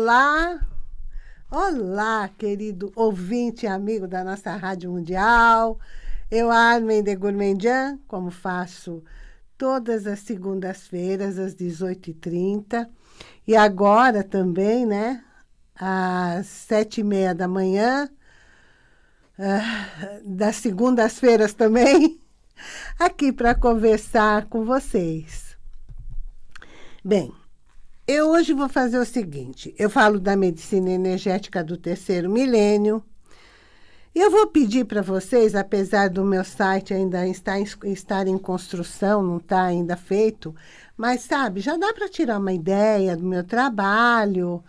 Olá, olá, querido ouvinte e amigo da nossa Rádio Mundial. Eu, Armin de Gourmandian, como faço todas as segundas-feiras, às 18h30. E agora também, né, às sete e meia da manhã, uh, das segundas-feiras também, aqui para conversar com vocês. Bem, eu hoje vou fazer o seguinte, eu falo da medicina energética do terceiro milênio, eu vou pedir para vocês, apesar do meu site ainda estar, estar em construção, não está ainda feito, mas sabe, já dá para tirar uma ideia do meu trabalho.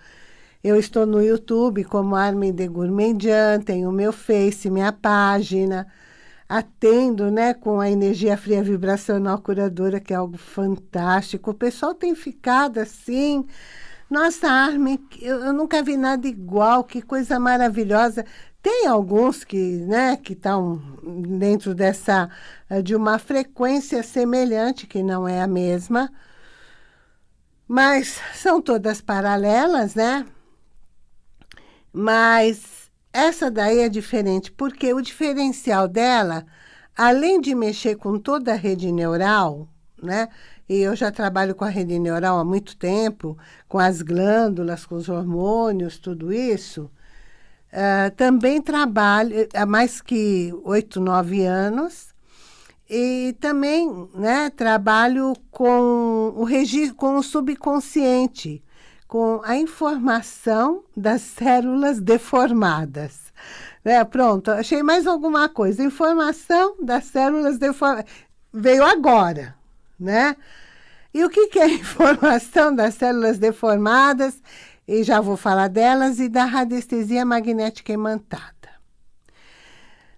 Eu estou no YouTube como Armin de Gourmandian, tenho o meu Face, minha página, atendo né, com a energia fria vibracional curadora, que é algo fantástico. O pessoal tem ficado assim... Nossa, Armin, eu, eu nunca vi nada igual, que coisa maravilhosa. Tem alguns que né, que estão dentro dessa, de uma frequência semelhante, que não é a mesma, mas são todas paralelas, né? Mas essa daí é diferente, porque o diferencial dela, além de mexer com toda a rede neural, né? E eu já trabalho com a rede neural há muito tempo, com as glândulas, com os hormônios, tudo isso. Uh, também trabalho há mais que oito, nove anos. E também né, trabalho com o, com o subconsciente com a informação das células deformadas. É, pronto, achei mais alguma coisa. Informação das células deformadas. Veio agora, né? E o que, é informação das células deformadas? E já vou falar delas e da radiestesia magnética imantada.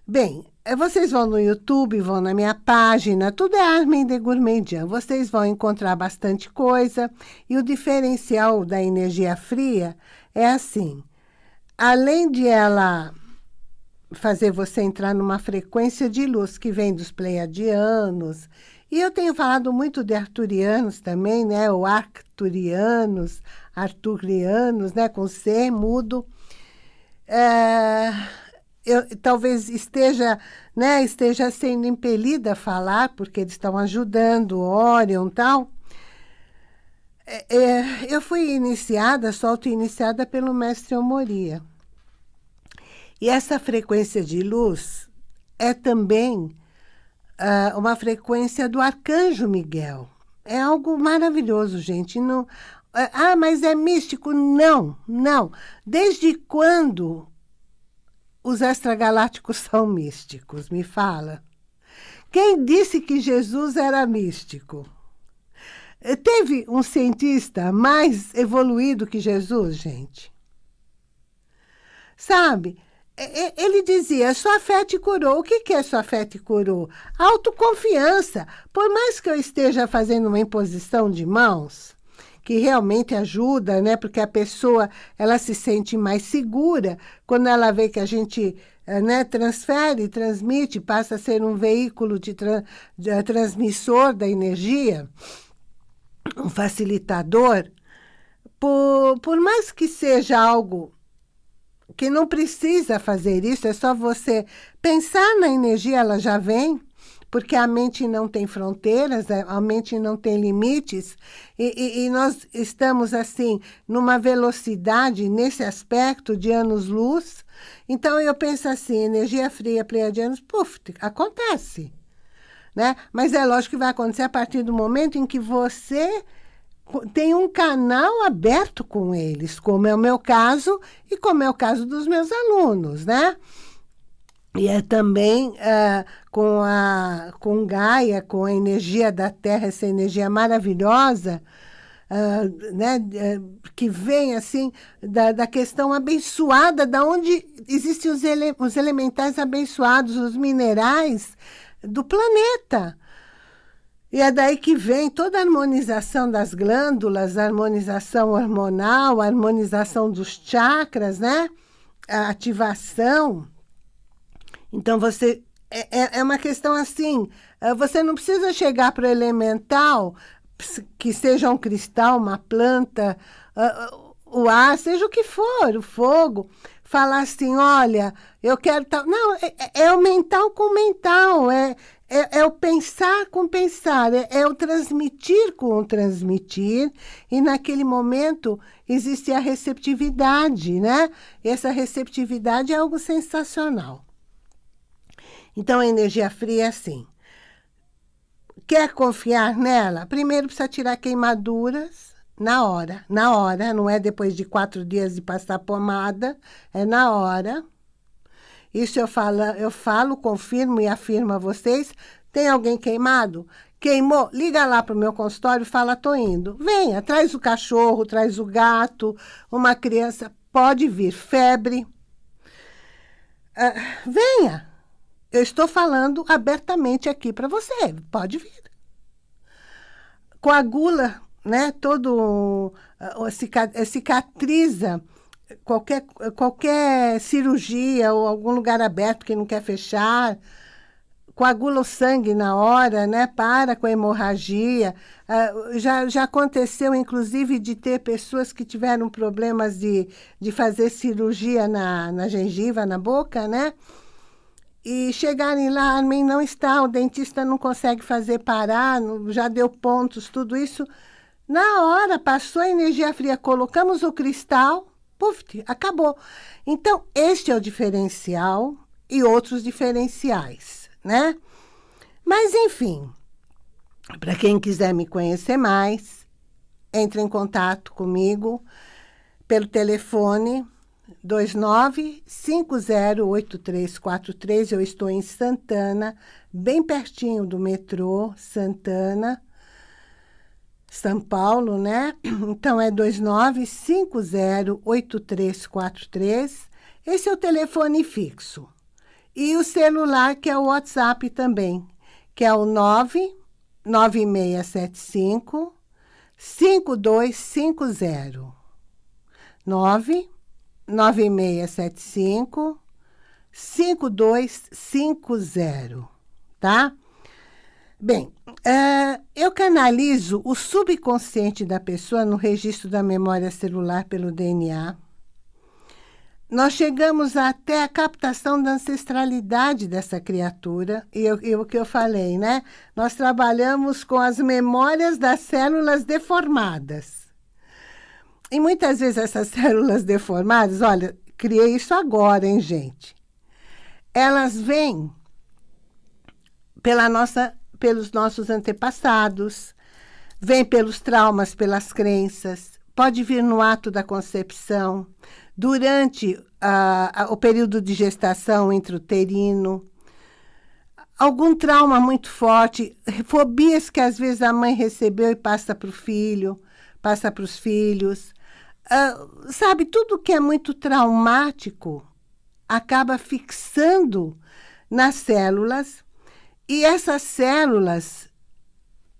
Bem, vocês vão no YouTube, vão na minha página, tudo é Armin de Gourmandian. Vocês vão encontrar bastante coisa. E o diferencial da energia fria é assim. Além de ela fazer você entrar numa frequência de luz que vem dos pleiadianos, e eu tenho falado muito de arturianos também, né? Ou arcturianos, arturianos, né? Com C mudo. É eu, talvez esteja, né, esteja sendo impelida a falar, porque eles estão ajudando, Orion e tal. É, é, eu fui iniciada, sou auto-iniciada pelo mestre Omoria. E essa frequência de luz é também uh, uma frequência do Arcanjo Miguel. É algo maravilhoso, gente. Não, ah, mas é místico? Não, não. Desde quando os extragalácticos são místicos? Me fala. Quem disse que Jesus era místico? Teve um cientista mais evoluído que Jesus, gente? Sabe, ele dizia, sua fé te curou. O que é sua fé te curou? Autoconfiança. Por mais que eu esteja fazendo uma imposição de mãos, que realmente ajuda, né? Porque a pessoa, ela se sente mais segura quando ela vê que a gente eh, né, transfere, transmite, passa a ser um veículo de, tra de uh, transmissor da energia, um facilitador. Por, por mais que seja algo que não precisa fazer isso, é só você pensar na energia, ela já vem, porque a mente não tem fronteiras, é, a mente não tem limites, e, e, e, nós estamos, assim, numa velocidade, nesse aspecto, de anos-luz. Então, eu penso assim, energia fria, pleiadianos, puf, acontece. Né? Mas é lógico que vai acontecer a partir do momento em que você tem um canal aberto com eles, como é o meu caso e como é o caso dos meus alunos, né? E é também uh, com, a, com Gaia, com a energia da Terra, essa energia maravilhosa, uh, né, uh, que vem assim da, da questão abençoada, da onde existem os, ele, os elementais abençoados, os minerais do planeta. E é daí que vem toda a harmonização das glândulas, a harmonização hormonal, a harmonização dos chakras, né? A ativação então, você é, é, é uma questão assim, é, você não precisa chegar para o elemental, que seja um cristal, uma planta, o ar, seja o que for, o fogo, falar assim, olha, eu quero tal... Não, é, é, é o mental com mental, é, é, é, o pensar com pensar, é, é, o transmitir com transmitir, e naquele momento existe a receptividade, né? E essa receptividade é algo sensacional. Então, a energia fria é assim. Quer confiar nela? Primeiro precisa tirar queimaduras na hora. Na hora, não é depois de quatro dias de passar pomada, é na hora. Isso eu falo, eu falo, confirmo e afirmo a vocês. Tem alguém queimado? Queimou? Liga lá para o meu consultório e fala, tô indo. Venha, traz o cachorro, traz o gato, uma criança, pode vir. Febre. Uh, venha, eu estou falando abertamente aqui para você. Pode vir. Coagula, né? Todo... Uh, cicatriza qualquer, qualquer cirurgia ou algum lugar aberto que não quer fechar, coagula o sangue na hora, né? Para com a hemorragia. Uh, já, já aconteceu, inclusive, de ter pessoas que tiveram problemas de, de fazer cirurgia na, na gengiva, na boca, né? E chegarem lá, mim não está, o dentista não consegue fazer parar, já deu pontos, tudo isso. Na hora, passou a energia fria, colocamos o cristal, puf, acabou. Então, este é o diferencial e outros diferenciais, né? Mas, enfim, para quem quiser me conhecer mais, entre em contato comigo pelo telefone 29508343. Eu estou em Santana, bem pertinho do metrô Santana, São Paulo, né? Então, é 29508343. Esse é o telefone fixo. E o celular, que é o WhatsApp também, que é o 99675 5250. 9 9675 5250, tá? Bem, uh, eu canalizo o subconsciente da pessoa no registro da memória celular pelo DNA. Nós chegamos até a captação da ancestralidade dessa criatura, e o que eu falei, né? Nós trabalhamos com as memórias das células deformadas. E muitas vezes essas células deformadas, olha, criei isso agora, hein, gente? Elas vêm pela nossa, pelos nossos antepassados, vêm pelos traumas, pelas crenças, pode vir no ato da concepção, durante a, a, o período de gestação intrauterino, algum trauma muito forte, fobias que às vezes a mãe recebeu e passa para o filho, passa para os filhos, uh, sabe, tudo que é muito traumático acaba fixando nas células e essas células,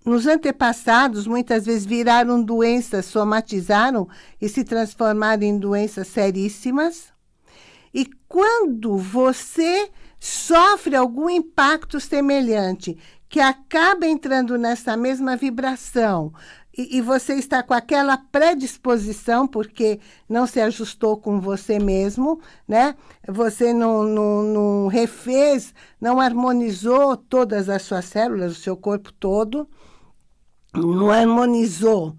nos antepassados, muitas vezes viraram doenças, somatizaram e se transformaram em doenças seríssimas. E quando você sofre algum impacto semelhante, que acaba entrando nessa mesma vibração, e, e, você está com aquela predisposição, porque não se ajustou com você mesmo, né? Você não, não, não refez, não harmonizou todas as suas células, o seu corpo todo, não harmonizou,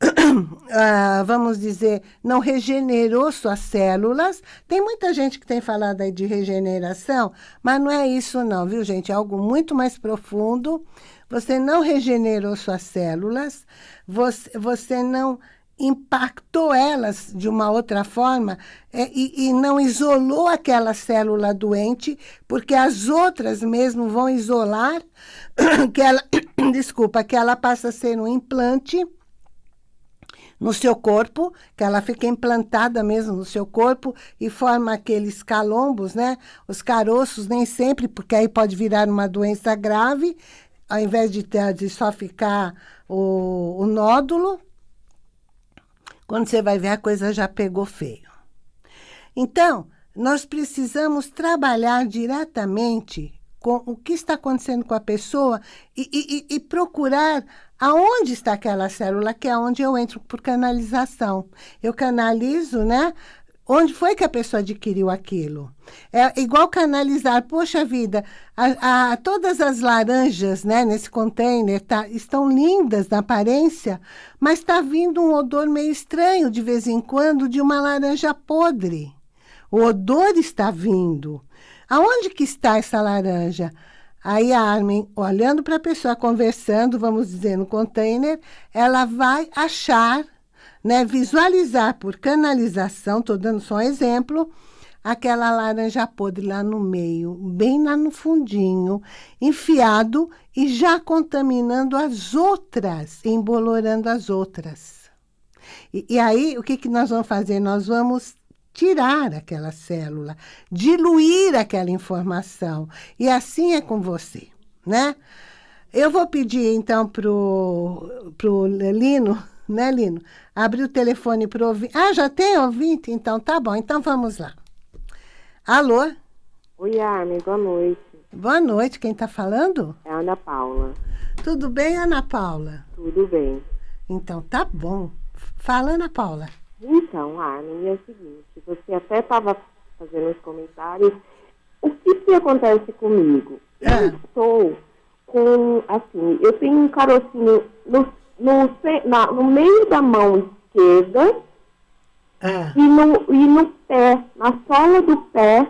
ah, vamos dizer, não regenerou suas células. Tem muita gente que tem falado aí de regeneração, mas não é isso não, viu, gente? É algo muito mais profundo você não regenerou suas células, você, você não impactou elas de uma outra forma é, e, e, não isolou aquela célula doente, porque as outras mesmo vão isolar, que ela, desculpa, que ela passa a ser um implante no seu corpo, que ela fica implantada mesmo no seu corpo e forma aqueles calombos, né? Os caroços, nem sempre, porque aí pode virar uma doença grave, ao invés de, ter, de só ficar o, o nódulo, quando você vai ver, a coisa já pegou feio. Então, nós precisamos trabalhar diretamente com o que está acontecendo com a pessoa e, e, e procurar aonde está aquela célula, que é onde eu entro por canalização. Eu canalizo, né? Onde foi que a pessoa adquiriu aquilo? É igual canalizar, poxa vida, a, a, todas as laranjas né, nesse container tá, estão lindas na aparência, mas está vindo um odor meio estranho de vez em quando de uma laranja podre. O odor está vindo. Aonde que está essa laranja? Aí a Armin, olhando para a pessoa, conversando, vamos dizer, no container, ela vai achar né, visualizar por canalização, estou dando só um exemplo, aquela laranja podre lá no meio, bem lá no fundinho, enfiado e já contaminando as outras, embolorando as outras. E, e aí, o que, que nós vamos fazer? Nós vamos tirar aquela célula, diluir aquela informação. E assim é com você, né? Eu vou pedir, então, para o Lino né, Lino? Abri o telefone para ouvir. Ah, já tem ouvinte? Então tá bom, então vamos lá. Alô? Oi, Armin, boa noite. Boa noite, quem está falando? É a Ana Paula. Tudo bem, Ana Paula? Tudo bem. Então tá bom. Fala, Ana Paula. Então, Armin, é o seguinte, você até estava fazendo os comentários. O que, que acontece comigo? Eu ah. estou com, assim, eu tenho um carocinho no no, na, no meio da mão esquerda ah. e, no, e no pé, na sola do pé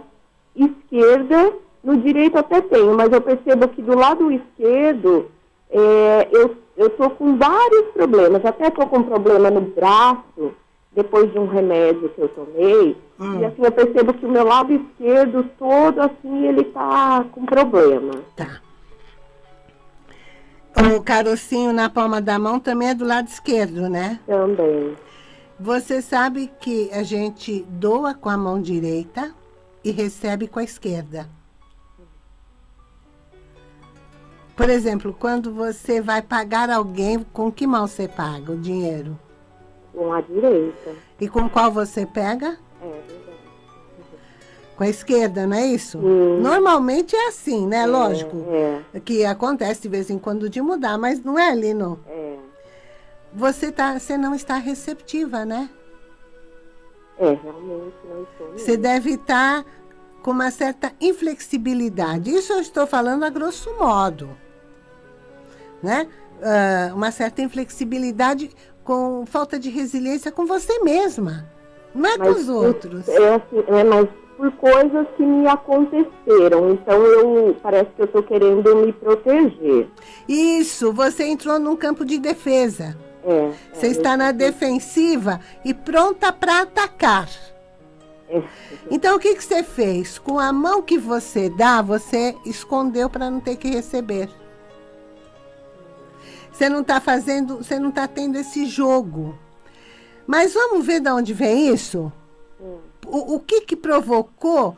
esquerda, no direito até tenho, mas eu percebo que do lado esquerdo é, eu estou com vários problemas, até estou com problema no braço, depois de um remédio que eu tomei, hum. e assim eu percebo que o meu lado esquerdo todo assim, ele está com problema. Tá. O carocinho na palma da mão também é do lado esquerdo, né? Também. Você sabe que a gente doa com a mão direita e recebe com a esquerda. Por exemplo, quando você vai pagar alguém, com que mão você paga o dinheiro? Com a direita. E com qual você pega? É, com a esquerda, não é isso? Hum. Normalmente é assim, né? É, Lógico. É. Que acontece de vez em quando de mudar, mas não é, Lino? É. Você, tá, você não está receptiva, né? É, realmente não estou. Você deve estar com uma certa inflexibilidade. Isso eu estou falando a grosso modo. Né? Uh, uma certa inflexibilidade com falta de resiliência com você mesma. Não é mas, com os outros. É assim, é, mas por coisas que me aconteceram. Então, eu parece que eu estou querendo me proteger. Isso, você entrou num campo de defesa. É, você é, está na defensiva e pronta para atacar. É. Então, o que, que você fez? Com a mão que você dá, você escondeu para não ter que receber. Você não está fazendo, você não está tendo esse jogo. Mas vamos ver de onde vem isso? Hum o, o que, que provocou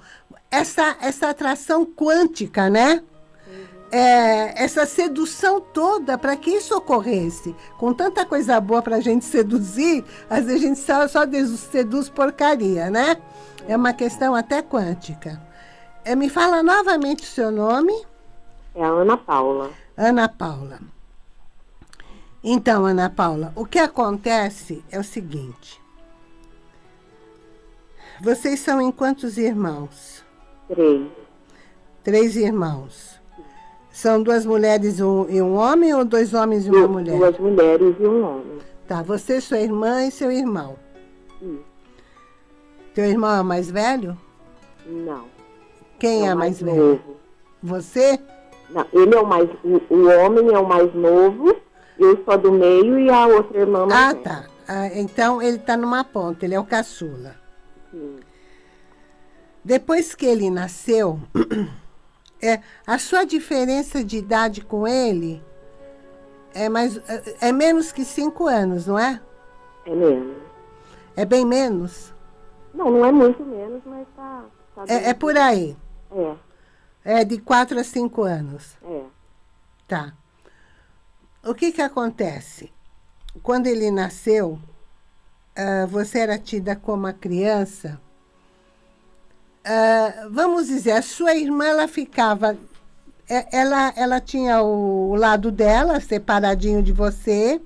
essa, essa atração quântica, né? É, essa sedução toda para que isso ocorresse. Com tanta coisa boa para a gente seduzir, às vezes a gente só, só seduz porcaria, né? É uma questão até quântica. É, me fala novamente o seu nome. É a Ana Paula. Ana Paula. Então, Ana Paula, o que acontece é o seguinte. Vocês são em quantos irmãos? Três. Três irmãos. São duas mulheres e um homem ou dois homens e uma duas, mulher? Duas mulheres e um homem. Tá, você, sua irmã e seu irmão. Sim. Teu irmão é o mais velho? Não. Quem é, é mais, mais velho? Novo. Você? Não, ele é o mais... O, o, homem é o mais novo, eu sou do meio e a outra irmã mais Ah, velha. tá. Ah, então ele está numa ponta, ele é o caçula. Depois que ele nasceu, é, a sua diferença de idade com ele é, mais, é, é menos que cinco anos, não é? É menos. É bem menos? Não, não é muito menos, mas tá... tá é, é por aí? É. É de quatro a cinco anos? É. Tá. O que que acontece? Quando ele nasceu, uh, você era tida como a criança, uh, vamos dizer, a sua irmã, ela ficava é, ela, ela tinha o, o lado dela, separadinho de você.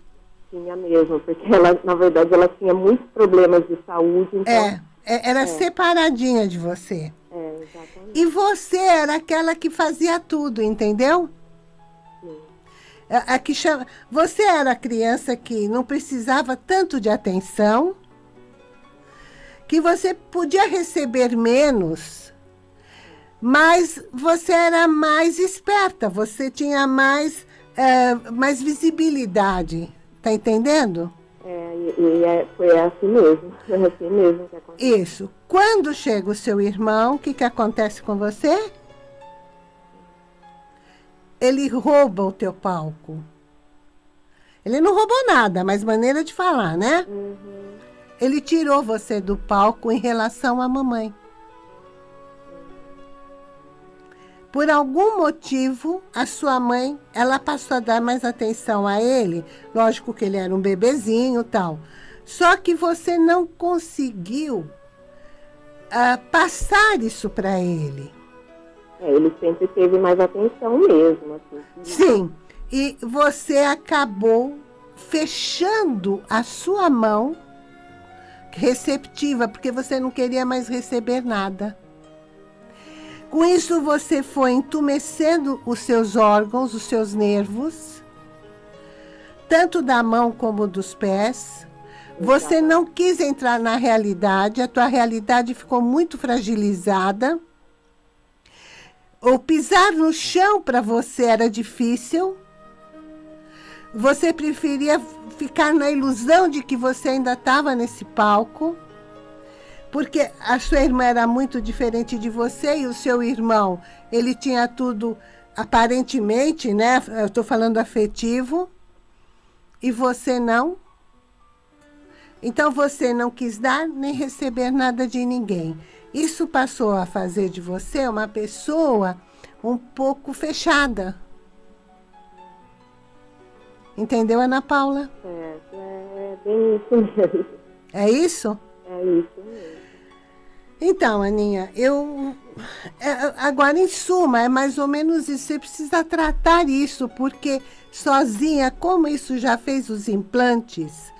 Tinha mesmo, porque ela, na verdade, ela tinha muitos problemas de saúde. Então... É, é era é. separadinha de você. É, exatamente. E você era aquela que fazia tudo, entendeu? Sim. A, a que chama... Você era a criança que não precisava tanto de atenção, que você podia receber menos mas você era mais esperta, você tinha mais, é, mais visibilidade. Tá entendendo? É, e, e é, foi assim mesmo. Foi assim mesmo que aconteceu. Isso. Quando chega o seu irmão, o que, que acontece com você? Ele rouba o teu palco. Ele não roubou nada, mas maneira de falar, né? Uhum. Ele tirou você do palco em relação à mamãe. Por algum motivo, a sua mãe, ela passou a dar mais atenção a ele. Lógico que ele era um bebezinho tal. Só que você não conseguiu uh, passar isso para ele. É, ele sempre teve mais atenção mesmo. Assim. Sim, e você acabou fechando a sua mão receptiva, porque você não queria mais receber nada. Com isso, você foi entumecendo os seus órgãos, os seus nervos, tanto da mão como dos pés. Você não quis entrar na realidade, a tua realidade ficou muito fragilizada. O pisar no chão para você era difícil. Você preferia ficar na ilusão de que você ainda estava nesse palco porque a sua irmã era muito diferente de você e o seu irmão, ele tinha tudo, aparentemente, né? Eu estou falando afetivo, e você não. Então você não quis dar nem receber nada de ninguém. Isso passou a fazer de você uma pessoa um pouco fechada. Entendeu, Ana Paula? É, é bem isso mesmo. É isso? É isso mesmo. Então, Aninha, eu... É, agora, em suma, é mais ou menos isso. Você precisa tratar isso, porque sozinha, como isso já fez os implantes,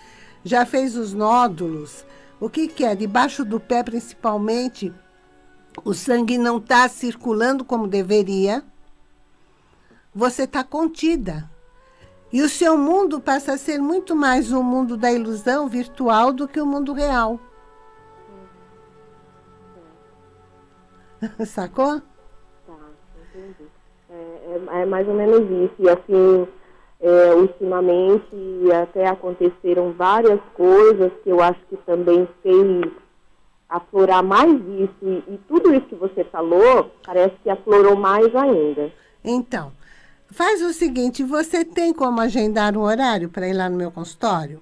já fez os nódulos, o que, que é? Debaixo do pé, principalmente, o sangue não está circulando como deveria. Você está contida. E o seu mundo passa a ser muito mais um mundo da ilusão virtual do que o mundo real. Sacou? Tá, entendi. É, é, é, mais ou menos isso. E assim, é, ultimamente até aconteceram várias coisas que eu acho que também fez aflorar mais isso. E, e tudo isso que você falou, parece que aflorou mais ainda. Então, faz o seguinte, você tem como agendar um horário para ir lá no meu consultório?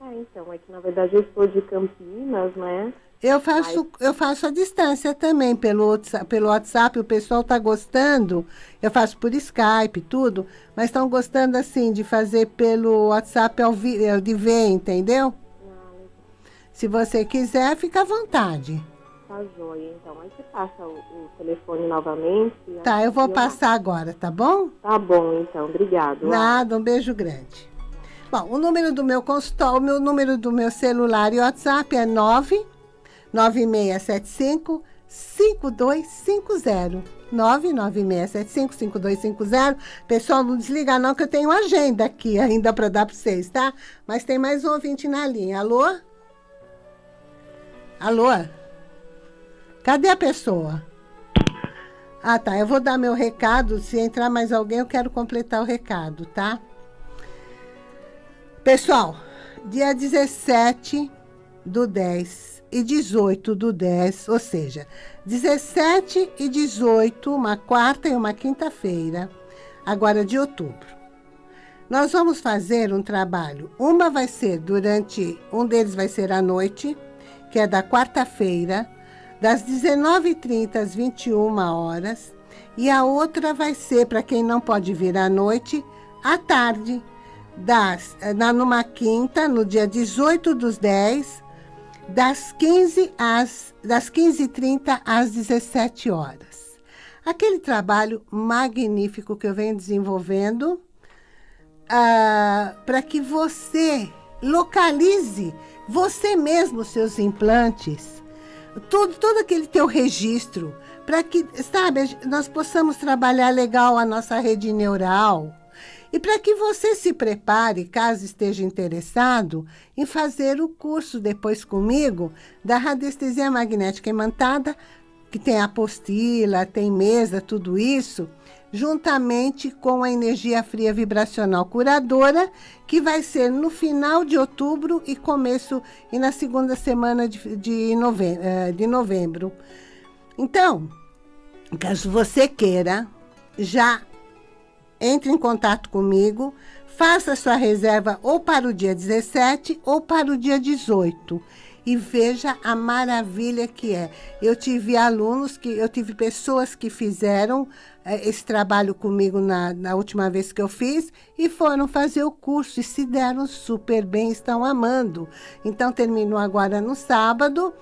É, então, é que na verdade eu estou de Campinas, né? Eu faço, Mas... eu faço a distância também pelo, pelo WhatsApp, o pessoal está gostando. Eu faço por Skype, tudo, mas estão gostando assim de fazer pelo WhatsApp ao vi, de ver, entendeu? Não. Se você quiser, fica à vontade. Tá joia, então. Aí você passa o, o telefone novamente. Tá, eu vou eu... passar agora, tá bom? Tá bom, então. Obrigado. Nada, um beijo grande. Bom, o número do meu consultório, o meu número do meu celular e WhatsApp é 9 9675 5250. 996755250. Pessoal, não desliga não que eu tenho agenda aqui ainda para dar para vocês, tá? Mas tem mais um ouvinte na linha. Alô? Alô? Cadê a pessoa? Ah, tá. Eu vou dar meu recado. Se entrar mais alguém, eu quero completar o recado, tá? Pessoal, dia 17 do 10 e 18 do 10, ou seja, 17 e 18, uma quarta e uma quinta-feira, agora de outubro. Nós vamos fazer um trabalho. Uma vai ser durante, um deles vai ser à noite, que é da quarta-feira, das 19h30 às 21 horas, e a outra vai ser, para quem não pode vir à noite, à tarde, das, na, numa quinta, no dia 18 dos 10, das 15 às das 15h30 às 17 horas. aquele trabalho magnífico que eu venho desenvolvendo ah, para que você localize você mesmo seus implantes, todo, todo aquele teu registro, para que, sabe, nós possamos trabalhar legal a nossa rede neural, e para que você se prepare, caso esteja interessado, em fazer o curso depois comigo da radiestesia magnética imantada, que tem apostila, tem mesa, tudo isso, juntamente com a energia fria vibracional curadora, que vai ser no final de outubro e começo e na segunda semana de, de, eh, de novembro. Então, caso você queira, já entre em contato comigo, faça sua reserva ou para o dia 17 ou para o dia 18 e veja a maravilha que é. Eu tive alunos, que eu tive pessoas que fizeram é, esse trabalho comigo na, na última vez que eu fiz e foram fazer o curso e se deram super bem, estão amando. Então, terminou agora no sábado.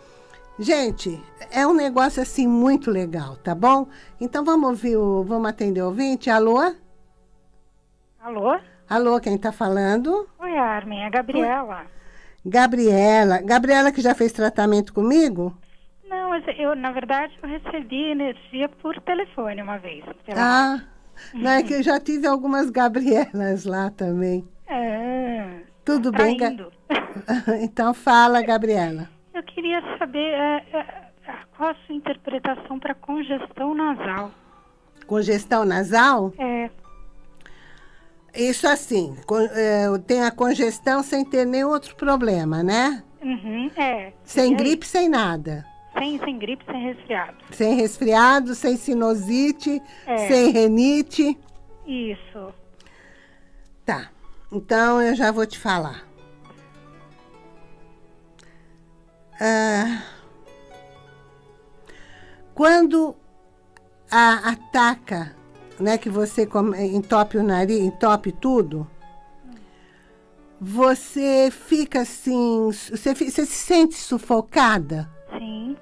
Gente, é um negócio assim muito legal, tá bom? Então, vamos ouvir o, vamos atender o ouvinte. Alô? Alô? Alô, quem está falando? Oi, Armin, é a Gabriela. Gabriela. Gabriela que já fez tratamento comigo? Não, eu, na verdade, eu recebi energia por telefone uma vez. Ah, não é que eu já tive algumas Gabrielas lá também. É. Tudo bem, Ga... Então fala, Gabriela. Eu queria saber é, é, qual a sua interpretação para congestão nasal. Congestão nasal? É. Isso assim, é, tem a congestão sem ter nenhum outro problema, né? Uhum, é. Sem gripe, sem nada. Sem, sem gripe, sem resfriado. Sem resfriado, sem sinusite, é. sem renite. Isso. Tá. Então, eu já vou te falar. Ah, quando a, ataca né, que você entope o nariz, entope tudo, você fica assim, você, você se sente sufocada? Sim.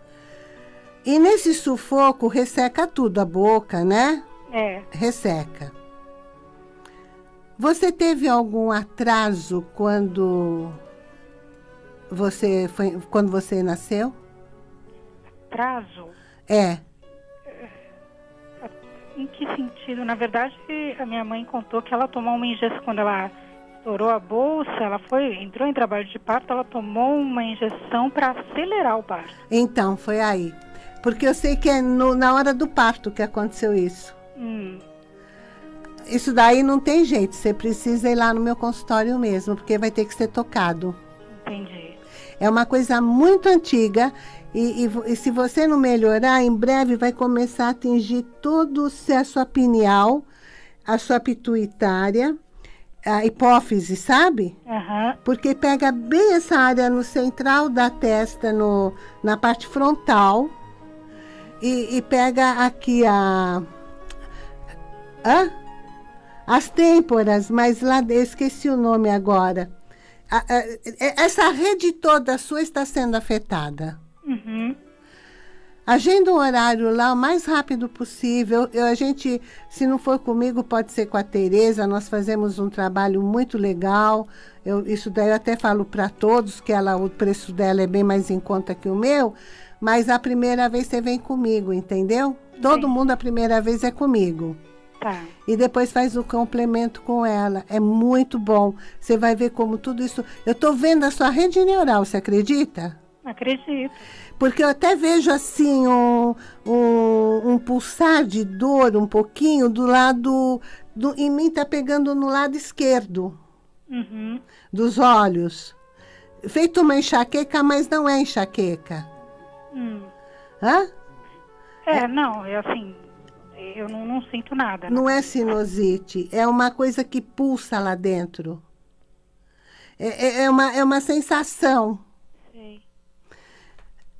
E nesse sufoco resseca tudo, a boca, né? É. Resseca. Você teve algum atraso quando você foi, quando você nasceu? Atraso? É. Em que sentido? Na verdade, a minha mãe contou que ela tomou uma injeção quando ela estourou a bolsa, ela foi, entrou em trabalho de parto, ela tomou uma injeção para acelerar o parto. Então, foi aí. Porque eu sei que é no, na hora do parto que aconteceu isso. Hum. Isso daí não tem jeito, você precisa ir lá no meu consultório mesmo, porque vai ter que ser tocado. Entendi. É uma coisa muito antiga e, e, e, se você não melhorar, em breve vai começar a atingir todo a sua pineal, a sua pituitária, a hipófise, sabe? Uhum. Porque pega bem essa área no central da testa, no, na parte frontal, e, e pega aqui a... Hã? As têmporas, mas lá, eu esqueci o nome agora. A, a, essa rede toda sua está sendo afetada. Uhum. Agenda um horário lá o mais rápido possível. Eu, a gente, se não for comigo, pode ser com a Tereza. Nós fazemos um trabalho muito legal. Eu, isso daí eu até falo para todos, que ela, o preço dela é bem mais em conta que o meu. Mas a primeira vez você vem comigo, entendeu? Todo mundo a primeira vez é comigo. Tá. E depois faz o complemento com ela. É muito bom. Você vai ver como tudo isso... Eu estou vendo a sua rede neural, você acredita? Acredito. Porque eu até vejo assim um, um, um pulsar de dor um pouquinho do lado. Do, em mim está pegando no lado esquerdo uhum. dos olhos. Feito uma enxaqueca, mas não é enxaqueca. Hum. Hã? É, é, não, é assim, eu não, não sinto nada. Não, não é sinusite, é uma coisa que pulsa lá dentro. É, é, é uma, é uma sensação.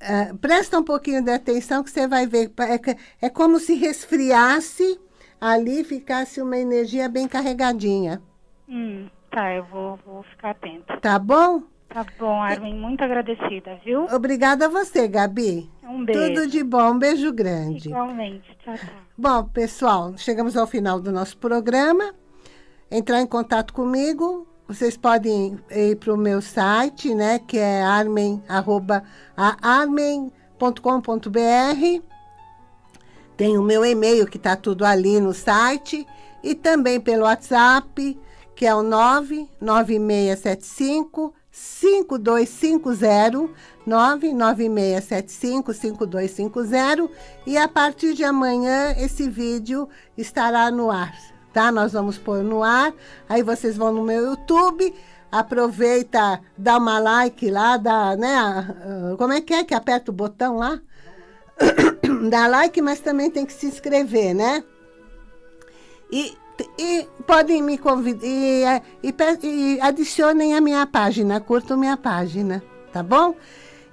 Uh, presta um pouquinho de atenção que você vai ver. É, é como se resfriasse ali, ficasse uma energia bem carregadinha. Hum, tá, eu vou, vou ficar atenta. Tá bom? Tá bom, Armin, muito agradecida, viu? Obrigada a você, Gabi. Um beijo. Tudo de bom, um beijo grande. Igualmente, tchau, tchau. Bom, pessoal, chegamos ao final do nosso programa. Entrar em contato comigo, vocês podem ir para o meu site, né, que é armen.com.br. Tem o meu e-mail, que está tudo ali no site. E também pelo WhatsApp, que é o 99675 5250 99675 5250 e a partir de amanhã esse vídeo estará no ar, tá? Nós vamos pôr no ar, aí vocês vão no meu YouTube, aproveita, dá uma like lá, dá, né? Como é que é que aperta o botão lá? dá like, mas também tem que se inscrever, né? E e podem me convidar e, e, e, adicionem a minha página, curtam minha página, tá bom?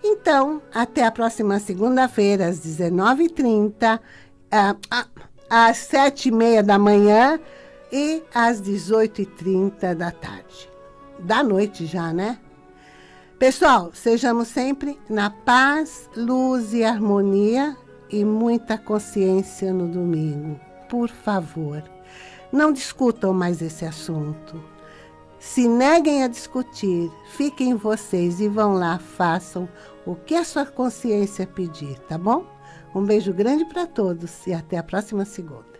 Então, até a próxima segunda-feira, às 19h30, às 7h30 da manhã e às 18h30 da tarde. Da noite já, né? Pessoal, sejamos sempre na paz, luz e harmonia e muita consciência no domingo. Por favor. Não discutam mais esse assunto. Se neguem a discutir, fiquem vocês e vão lá, façam o que a sua consciência pedir, tá bom? Um beijo grande para todos e até a próxima segunda.